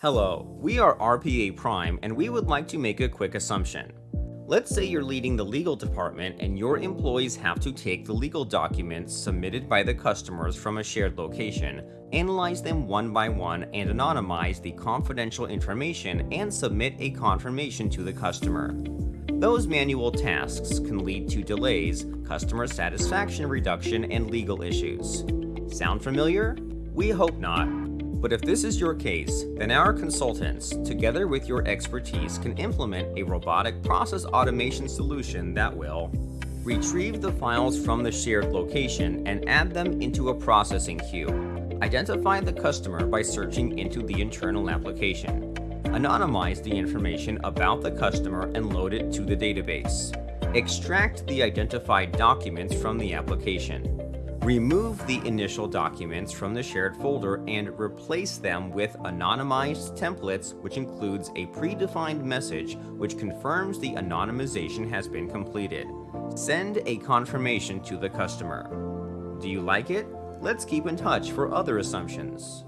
Hello, we are RPA Prime and we would like to make a quick assumption. Let's say you're leading the legal department and your employees have to take the legal documents submitted by the customers from a shared location, analyze them one by one and anonymize the confidential information and submit a confirmation to the customer. Those manual tasks can lead to delays, customer satisfaction reduction, and legal issues. Sound familiar? We hope not. But if this is your case, then our consultants, together with your expertise, can implement a robotic process automation solution that will retrieve the files from the shared location and add them into a processing queue, identify the customer by searching into the internal application, anonymize the information about the customer and load it to the database, extract the identified documents from the application, Remove the initial documents from the shared folder and replace them with anonymized templates which includes a predefined message which confirms the anonymization has been completed. Send a confirmation to the customer. Do you like it? Let's keep in touch for other assumptions.